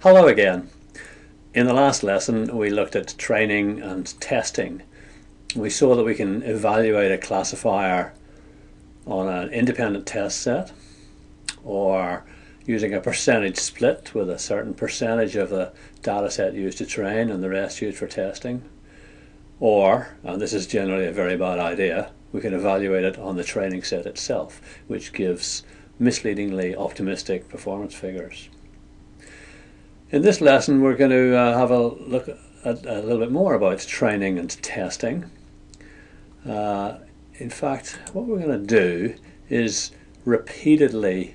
Hello again. In the last lesson we looked at training and testing. We saw that we can evaluate a classifier on an independent test set or using a percentage split with a certain percentage of the data set used to train and the rest used for testing. Or, and this is generally a very bad idea, we can evaluate it on the training set itself, which gives misleadingly optimistic performance figures. In this lesson we're going to uh, have a look at a little bit more about training and testing. Uh, in fact, what we're going to do is repeatedly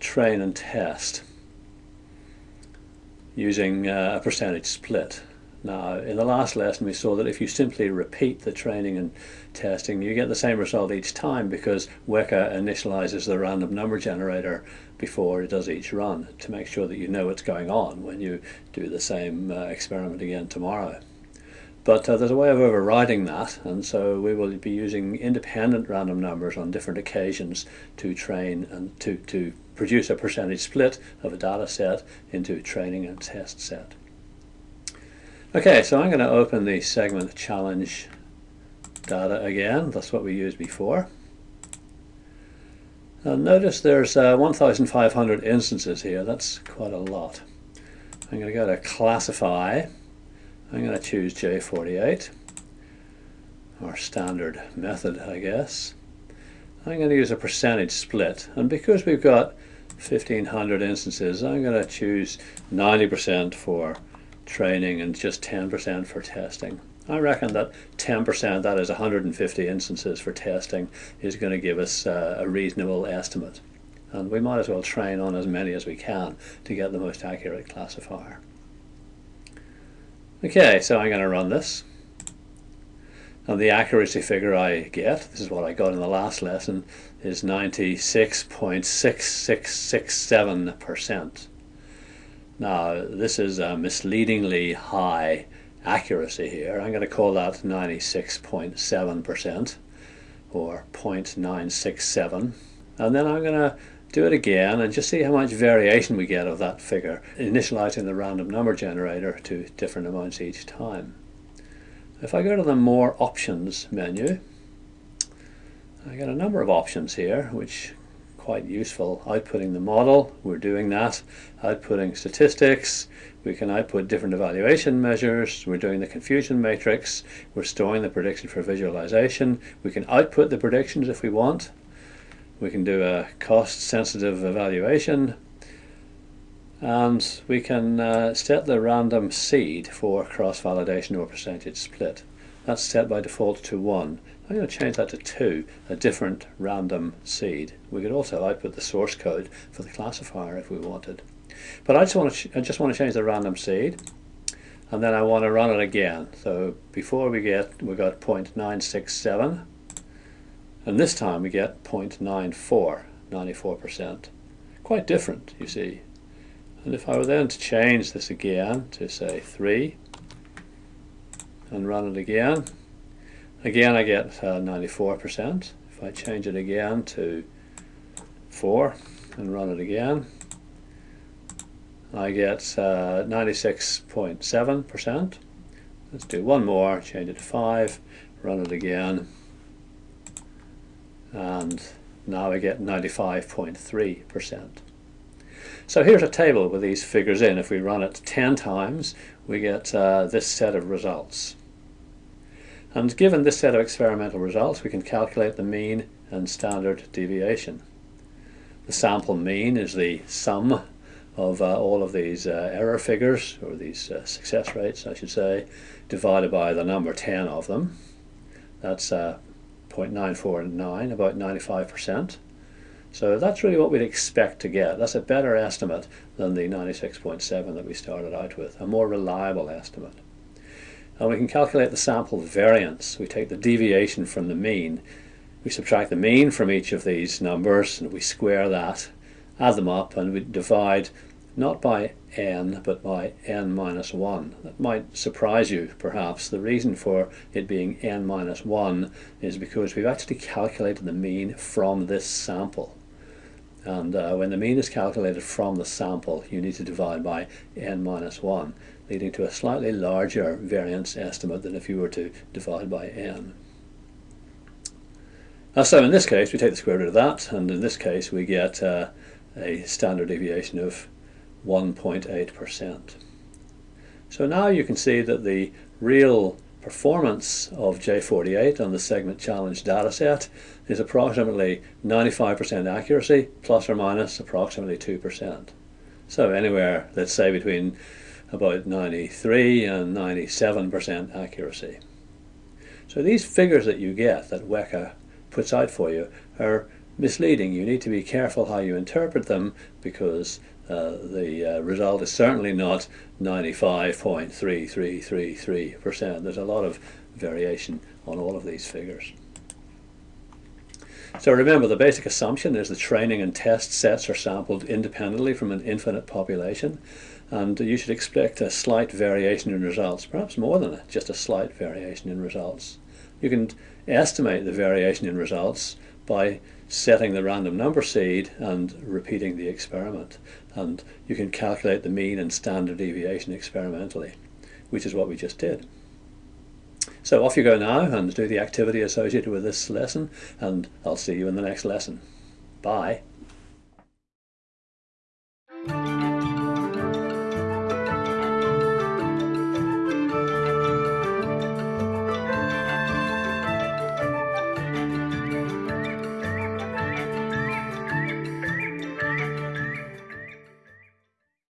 train and test using uh, a percentage split. Now, in the last lesson we saw that if you simply repeat the training and testing, you get the same result each time because Weka initializes the random number generator before it does each run to make sure that you know what's going on when you do the same uh, experiment again tomorrow. But uh, there's a way of overriding that, and so we will be using independent random numbers on different occasions to train and to, to produce a percentage split of a data set into training and test set. Okay, so I'm going to open the segment challenge data again. That's what we used before. Now notice there's uh, 1,500 instances here. That's quite a lot. I'm going to go to classify. I'm going to choose J48, our standard method, I guess. I'm going to use a percentage split. And because we've got 1,500 instances, I'm going to choose 90% for training and just 10% for testing. I reckon that 10%, that is 150 instances for testing, is going to give us uh, a reasonable estimate. And we might as well train on as many as we can to get the most accurate classifier. Okay, so I'm going to run this. And the accuracy figure I get, this is what I got in the last lesson, is 96.6667%. Now, this is a misleadingly high accuracy here. I'm going to call that 96.7% or 0.967. And then I'm going to do it again and just see how much variation we get of that figure, initializing the random number generator to different amounts each time. If I go to the More Options menu, I get a number of options here which quite useful. Outputting the model, we're doing that. Outputting statistics, we can output different evaluation measures. We're doing the confusion matrix. We're storing the prediction for visualization. We can output the predictions if we want. We can do a cost-sensitive evaluation. And we can uh, set the random seed for cross-validation or percentage split. That's set by default to 1. I'm going to change that to 2, a different random seed. We could also output the source code for the classifier if we wanted. But I just want to, I just want to change the random seed and then I want to run it again. So before we get, we got 0.967 and this time we get 0.94, 94%. Quite different, you see. And if I were then to change this again to say 3 and run it again, Again, I get 94%. Uh, if I change it again to 4 and run it again, I get 96.7%. Uh, Let's do one more, change it to 5, run it again, and now I get 95.3%. So here's a table with these figures in. If we run it 10 times, we get uh, this set of results. And given this set of experimental results, we can calculate the mean and standard deviation. The sample mean is the sum of uh, all of these uh, error figures, or these uh, success rates, I should say, divided by the number 10 of them. That's uh, 0.949, about 95%. So that's really what we'd expect to get. That's a better estimate than the 96.7 that we started out with, a more reliable estimate. And we can calculate the sample variance. We take the deviation from the mean. We subtract the mean from each of these numbers and we square that, add them up and we divide not by n but by n minus 1. That might surprise you perhaps. The reason for it being n minus 1 is because we've actually calculated the mean from this sample. And uh, when the mean is calculated from the sample, you need to divide by n minus 1, leading to a slightly larger variance estimate than if you were to divide by n. Uh, so in this case, we take the square root of that, and in this case, we get uh, a standard deviation of 1.8%. So now you can see that the real performance of J48 on the segment challenge dataset is approximately 95% accuracy plus or minus approximately 2%. So anywhere, let's say between about 93 and 97% accuracy. So these figures that you get that Weka puts out for you are misleading. You need to be careful how you interpret them because uh, the uh, result is certainly not 95.3333%. There's a lot of variation on all of these figures. So remember, the basic assumption is the training and test sets are sampled independently from an infinite population, and you should expect a slight variation in results, perhaps more than just a slight variation in results. You can estimate the variation in results by setting the random number seed and repeating the experiment. And you can calculate the mean and standard deviation experimentally, which is what we just did. So off you go now and do the activity associated with this lesson, and I'll see you in the next lesson. Bye.